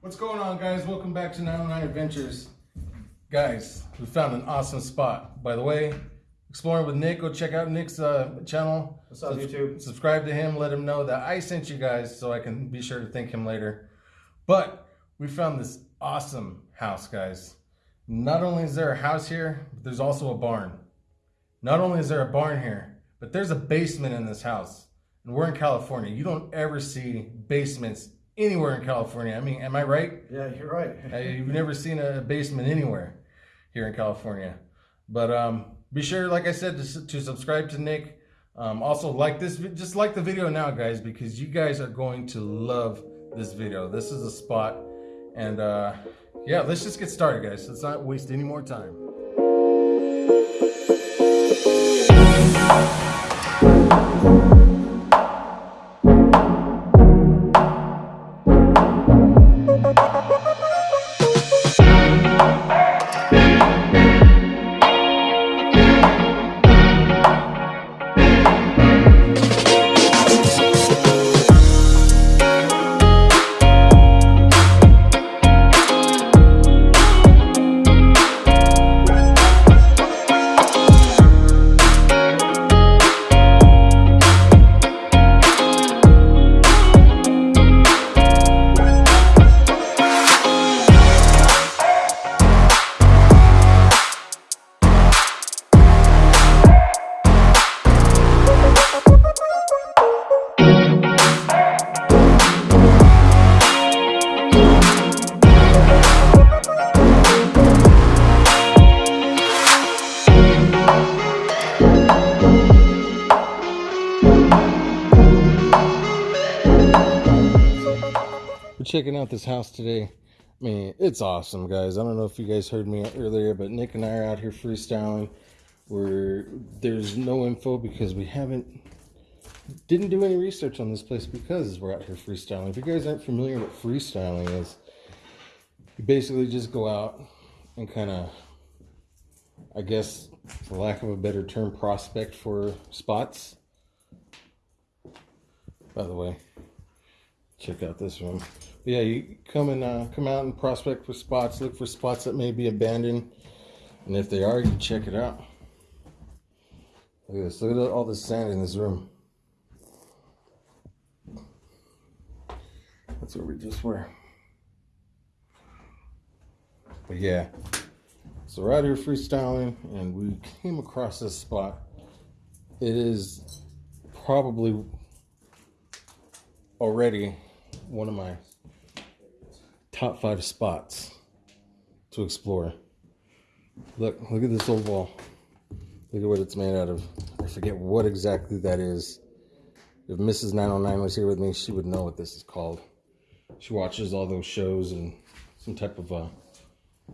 What's going on, guys? Welcome back to 909 Adventures. Guys, we found an awesome spot. By the way, Exploring with Nick, go check out Nick's uh, channel. What's up, YouTube? Subscribe to him, let him know that I sent you guys so I can be sure to thank him later. But we found this awesome house, guys. Not only is there a house here, but there's also a barn. Not only is there a barn here, but there's a basement in this house. And we're in California. You don't ever see basements anywhere in California. I mean, am I right? Yeah, you're right. You've never seen a basement anywhere here in California. But um, be sure, like I said, to, to subscribe to Nick. Um, also, like this, just like the video now, guys, because you guys are going to love this video. This is a spot, and uh, yeah, let's just get started, guys. Let's not waste any more time. Checking out this house today. I mean, it's awesome, guys. I don't know if you guys heard me earlier, but Nick and I are out here freestyling. We're there's no info because we haven't didn't do any research on this place because we're out here freestyling. If you guys aren't familiar with freestyling is, you basically just go out and kind of, I guess, for lack of a better term, prospect for spots. By the way, check out this room. Yeah, you come and uh, come out and prospect for spots. Look for spots that may be abandoned, and if they are, you check it out. Look at this. Look at all the sand in this room. That's where we just were. But yeah, so we're here freestyling, and we came across this spot. It is probably already one of my top five spots to explore. Look, look at this old wall. Look at what it's made out of. I forget what exactly that is. If Mrs. 909 was here with me, she would know what this is called. She watches all those shows and some type of a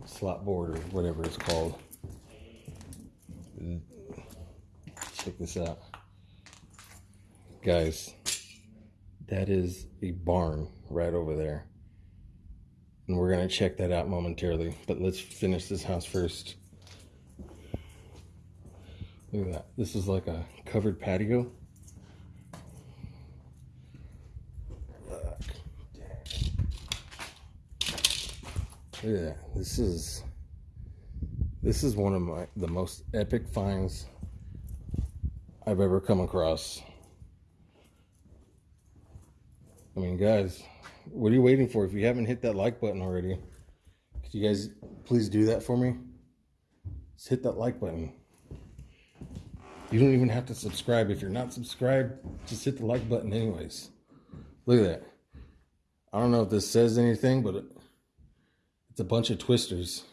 slot board or whatever it's called. Check this out. Guys, that is a barn right over there. And we're going to check that out momentarily. But let's finish this house first. Look at that. This is like a covered patio. Look. Look at that. This is this is one of my the most epic finds I've ever come across. I mean, guys, what are you waiting for? If you haven't hit that like button already, could you guys please do that for me? Just hit that like button. You don't even have to subscribe. If you're not subscribed, just hit the like button, anyways. Look at that. I don't know if this says anything, but it's a bunch of twisters.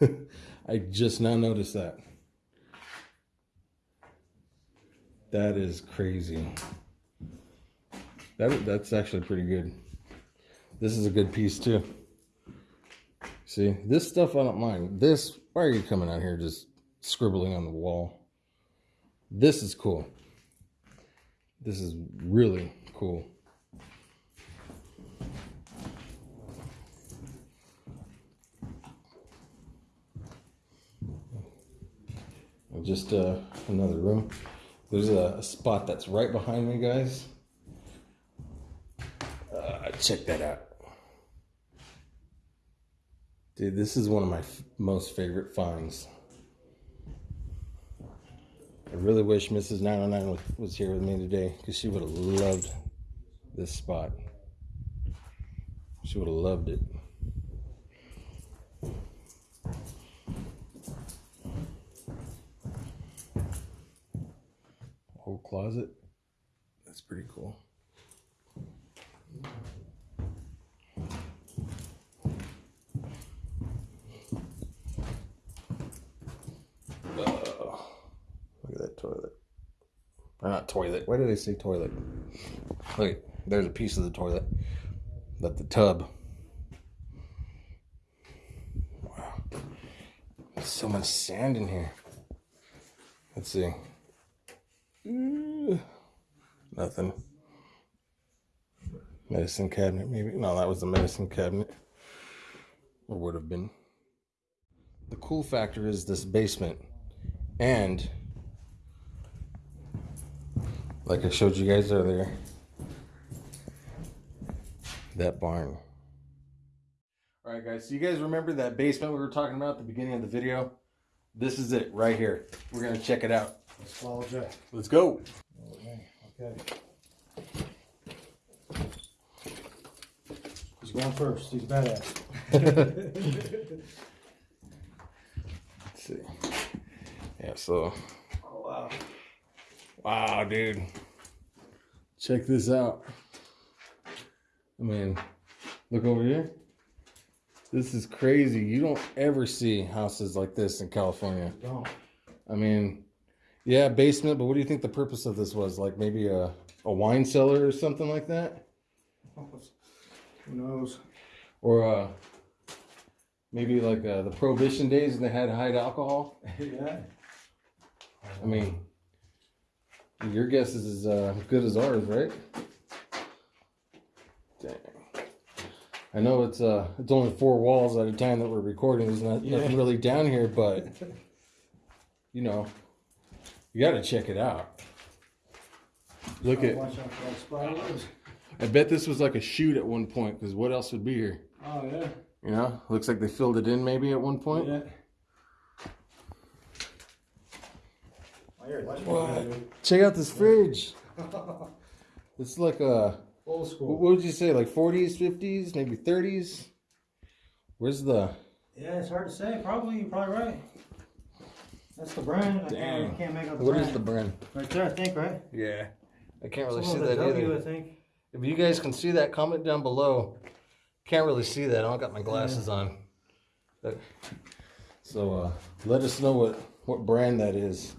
I just now noticed that. That is crazy. That that's actually pretty good. This is a good piece too. See, this stuff I don't mind. This, why are you coming out here just scribbling on the wall? This is cool. This is really cool. Just uh, another room. There's a, spot that's right behind me, guys. Uh, check that out. Dude, this is one of my most favorite finds. I really wish Mrs. 909 was, was here with me today because she would have loved this spot. She would have loved it. Whole closet. That's pretty cool. Oh, look at that toilet. Or not toilet. Why did they say toilet? Look, there's a piece of the toilet. But the tub. Wow. There's so much sand in here. Let's see. Ooh, Nothing. Medicine cabinet, maybe. No, that was the medicine cabinet. Or would have been. The cool factor is this basement. And like I showed you guys earlier, that barn. All right, guys. So you guys remember that basement we were talking about at the beginning of the video? This is it right here. We're gonna check it out. Let's follow Jack. Let's go. Okay. okay. He's going first. He's badass. Let's see. Yeah. So, oh wow. Wow, dude. Check this out. I mean, look over here. This is crazy. You don't ever see houses like this in California. Don't. I mean, yeah, basement, but what do you think the purpose of this was? Like maybe a, a wine cellar or something like that? Who knows? Or uh, maybe like uh, the prohibition days and they had to hide alcohol? yeah. I mean, your guess is as uh, good as ours, right? Dang. I know it's uh it's only four walls at a time that we're recording. There's not Yeah. nothing really down here, but you know, you got to check it out. Look at. Watch out for those spiders. I bet this was like a chute at one point. Because what else would be here? Oh yeah. You know, looks like they filled it in maybe at one point. Yeah. Oh, here, watch What? Check out this fridge. It's like a Old school. what would you say, like 40s, 50s, maybe 30s? Where's the? Yeah, it's hard to say. Probably, you're probably right. That's the brand. I can't, I can't make out the What brand. is the brand? Right there, I think, right? Yeah, I can't really see that W, either. I think. If you guys can see that, comment down below. Can't really see that. I don't got my glasses on. But- So uh, let us know what what brand that is.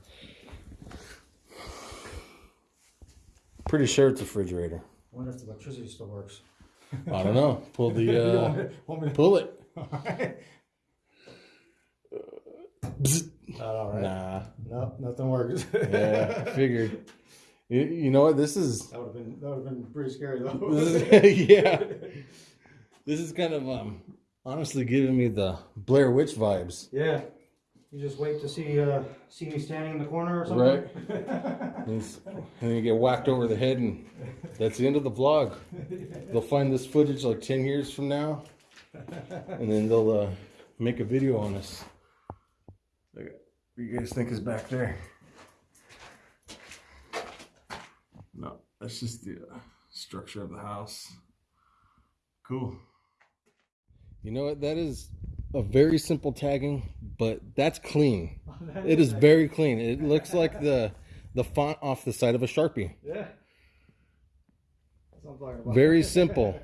Pretty sure it's a refrigerator. I wonder if the electricity still works. I don't know. Pull the uh, want me- to- pull it. Bzz. All right. Nah. No, nothing works. Yeah, I figured. You, you know what? This is That would have been that would have been pretty scary though. This is- yeah. this is kind of um honestly giving me the Blair Witch vibes. yeah. You just wait to see uh see me standing in the corner or something. Right. and it's- and you get whacked over the head, and that's the end of the vlog. They'll find this footage like 10 years from now, and then they'll uh, make a video on us. Look What do you guys think is back there? No, that's just the uh, structure of the house. Cool. You know what? That is a very simple tagging, but that's clean. It is very clean. It looks like the the font off the side of a sharpie. Yeah. That's what I'm talking about. Very simple.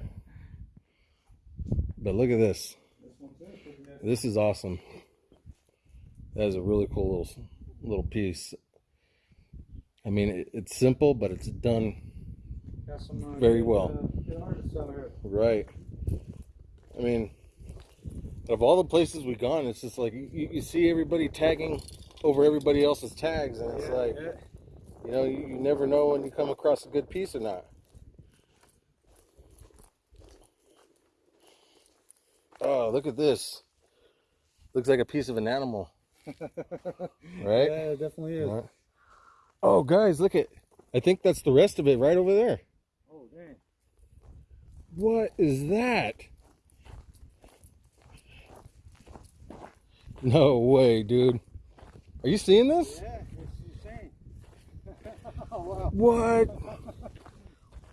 But look at this. This one's it. Pretty good. This is awesome. That is a really cool little little piece. I mean, it, it's simple, but it's done uh, Very well. good artists out here. right. I mean, of all the places we've gone, it's just like you, you see everybody tagging over everybody else's tags, and it's like yeah. you know you, you never know when you come across a good piece or not. Oh, look at this! Looks like a piece of an animal, right? Yeah, it definitely is. Right. Oh, guys, look at! I think that's the rest of it right over there. Oh dang. What is that? No way, dude. Are you seeing this? Yeah, it's insane. oh, wow. What?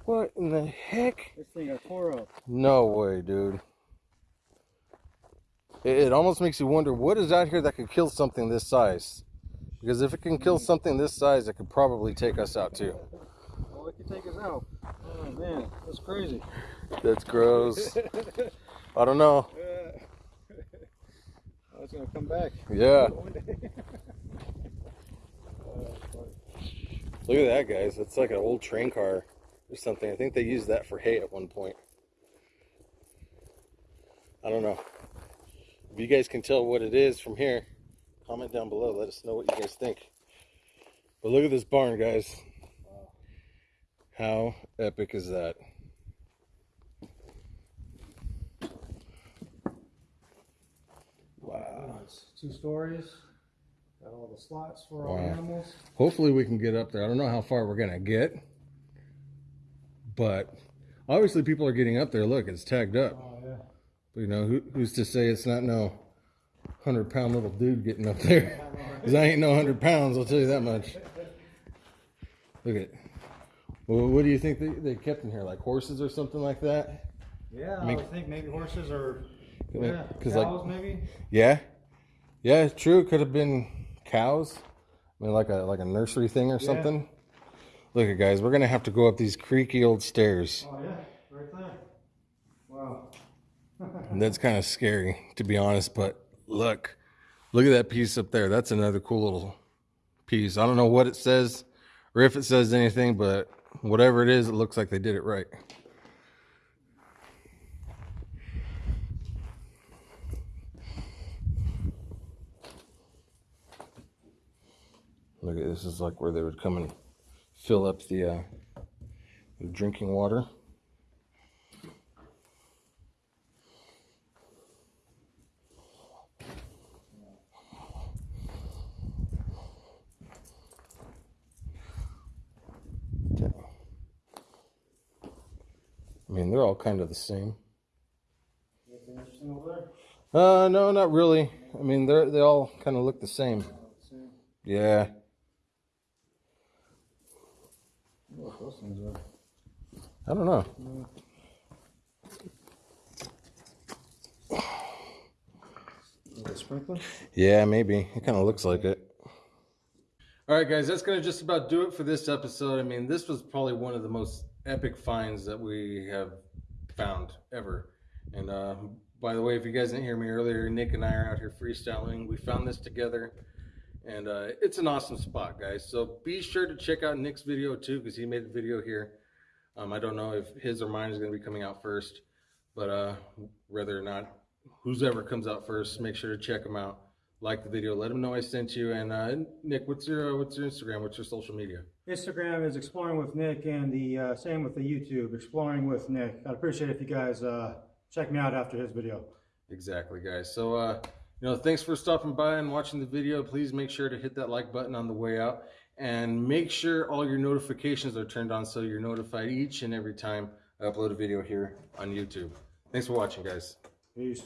What in the heck? This thing. No way, dude. It, it almost makes you wonder what is out here that could kill something this size. Because if it can kill something this size, it could probably take us out too. Well, it can take us out. Oh, man. That's crazy. That's gross. I don't know. Oh, it's going to come back. Yeah. Uh, look at that, guys. It's like an old train car or something. I think they used that for hay at one point. I don't know. If you guys can tell what it is from here, comment down below. Let us know what you guys think. But look at this barn, guys. How epic is that? Wow. It's two stories. Got all the slots for all Wow. the animals. Hopefully we can get up there. I don't know how far we're gonna get, but obviously people are getting up there. Look, it's tagged up. Oh, yeah. You know, who, who's to say it's not no hundred pound little dude getting up there? Because I ain't no hundred pounds. I'll tell you that much. Look at. Well, what do you think they, they kept in here? Like horses or something like that? Yeah, I, mean- would think maybe horses or Yeah, 'cause, like- cows maybe. Yeah, yeah, true. It Could have been cows. I mean, like a like a nursery thing or Yeah. something. Look at guys, we're gonna have to go up these creaky old stairs. Oh yeah, right there. Wow. And that's kind of scary, to be honest. But look, look at that piece up there. That's another cool little piece. I don't know what it says or if it says anything, but whatever it is, it looks like they did it right. Look at this is like where they would come and fill up the, uh, the drinking water. Okay. I mean, they're all kind of the same. Anything interesting over there? Uh, no, not really. I mean, they're they all kind of look the. Same. Yeah. What those things are? I don't know. Sprinkler? Yeah, maybe. It kind of looks like it. All right, guys, that's going to just about do it for this episode. I mean, this was probably one of the most epic finds that we have found ever. And uh, by the way, if you guys didn't hear me earlier, Nick and I are out here freestyling. We found this together, and uh, it's an awesome spot, guys. So be sure to check out Nick's video too, because he made a video here. Um, I don't know if his or mine is going to be coming out first, but uh, whether or not whoever comes out first, make sure to check them out. Like the video, let them know I sent you. And uh, Nick, what's your uh, what's your Instagram? What's your social media? Instagram is exploring with Nick, and the uh, same with the YouTube, exploring with Nick. I'd appreciate it if you guys uh, check me out after his video. Exactly, guys. So, uh, you know, thanks for stopping by and watching the video. Please make sure to hit that like button on the way out and make sure all your notifications are turned on so you're notified each and every time I upload a video here on YouTube. Thanks for watching, guys. Peace.